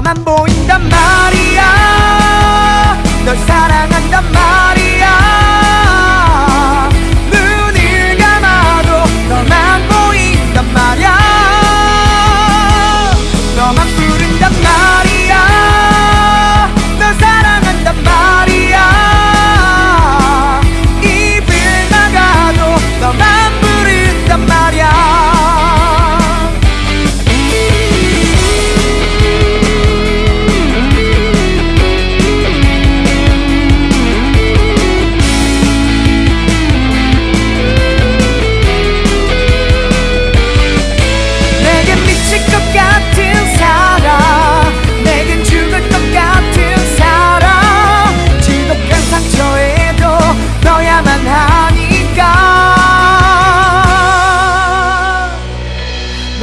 너만 보인단 말이야. 널 사랑한단 말이야.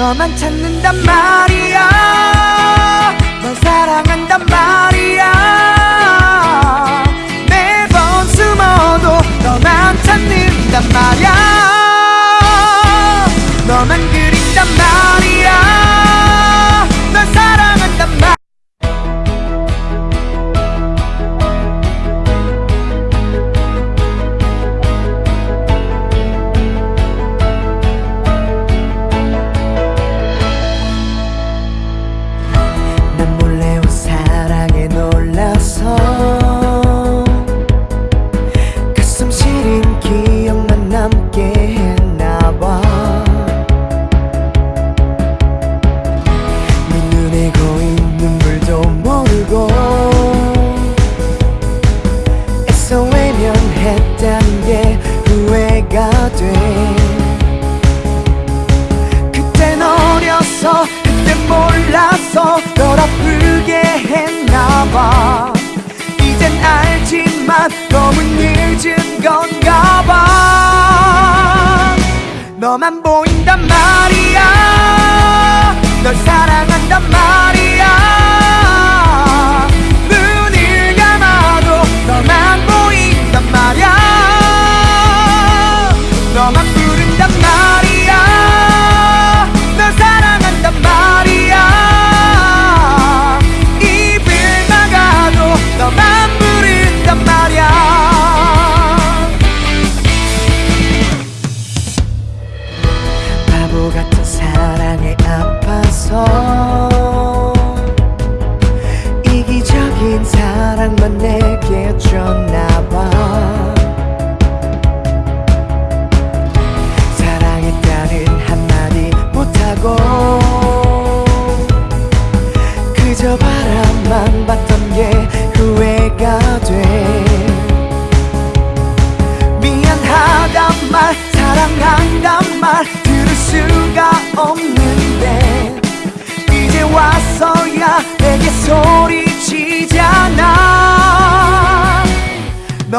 너만 찾는단 말이야. 돼. 그땐 어려서 그땐 몰라서 널 아프게 했나봐. 이젠 알지만 너무 늦은 건가봐. 너만 보인단 말이야. 널 사랑한단 말이야.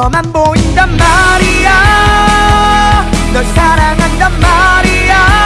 너만 보인단 말이야. 널 사랑한단 말이야.